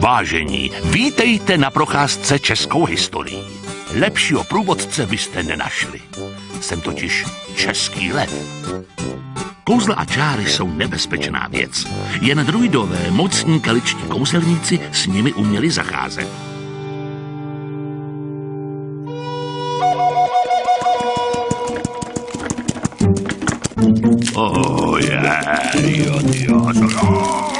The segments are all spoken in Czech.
Vážení, vítejte na procházce českou historií. Lepšího průvodce byste nenašli. Jsem totiž český lev. Kouzla a čáry jsou nebezpečná věc. Jen druidové, mocní kaličtí kouzelníci s nimi uměli zacházet. Oh, yeah, jo, jo, jo.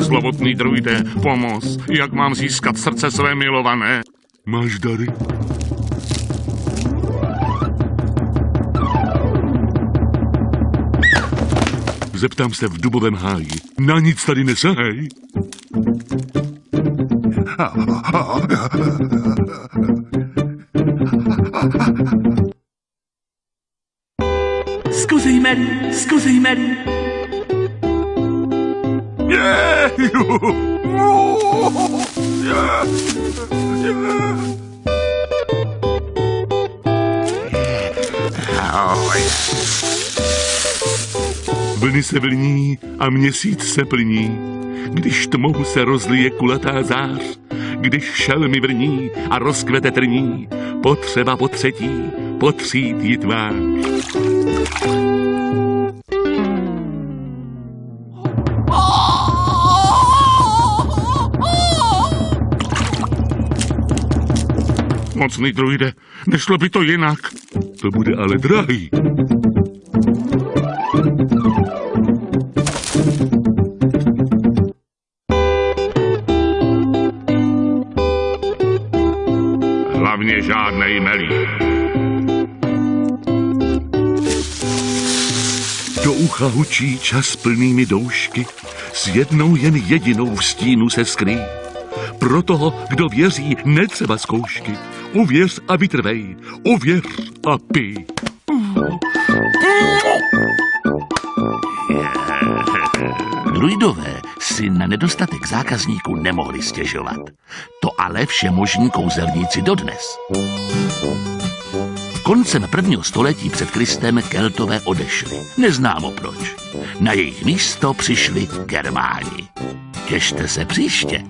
O, slovotný druide, pomoz, jak mám získat srdce své milované? Máš dary? Zeptám se v dubovém háji. Na nic tady nesahej. Mary, zkusej, Mary. Vlny se vlní a měsíc se plní, když tmou se rozlije kulatá zář, když šelmy vrní a rozkvete trní, potřeba po třetí potřít jí tvář. Mocný druide, nešlo by to jinak. To bude ale drahý. Hlavně žádnej melí. Do ucha hučí čas plnými doušky, s jednou jen jedinou v stínu se skrý. Pro toho, kdo věří, netřeba zkoušky. Uvěř a vytrvej, uvěř a pij. Druidové si na nedostatek zákazníků nemohli stěžovat. To ale všemožní kouzelníci dodnes. Koncem prvního století před Kristem Keltové odešli. Neznámo proč. Na jejich místo přišli Germáni. Těšte se příště.